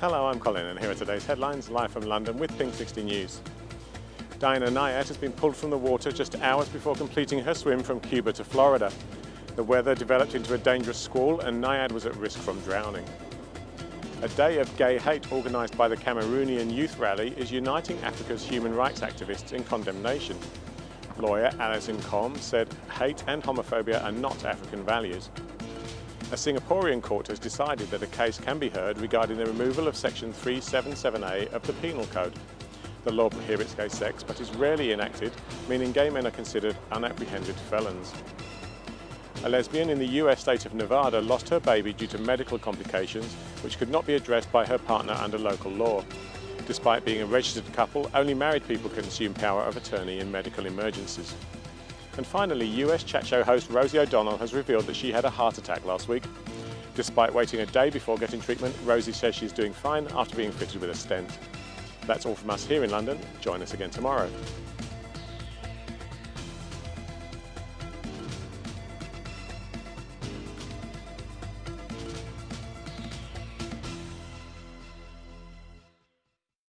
Hello, I'm Colin and here are today's headlines live from London with Pink 60 News. Diana Nyad has been pulled from the water just hours before completing her swim from Cuba to Florida. The weather developed into a dangerous squall and Nyad was at risk from drowning. A day of gay hate organised by the Cameroonian Youth Rally is uniting Africa's human rights activists in condemnation. Lawyer Alice Nkom said hate and homophobia are not African values. A Singaporean court has decided that a case can be heard regarding the removal of section 377A of the Penal Code. The law prohibits gay sex but is rarely enacted, meaning gay men are considered unapprehended felons. A lesbian in the US state of Nevada lost her baby due to medical complications which could not be addressed by her partner under local law. Despite being a registered couple, only married people can assume power of attorney in medical emergencies. And finally, US chat show host Rosie O'Donnell has revealed that she had a heart attack last week. Despite waiting a day before getting treatment, Rosie says she's doing fine after being fitted with a stent. That's all from us here in London. Join us again tomorrow.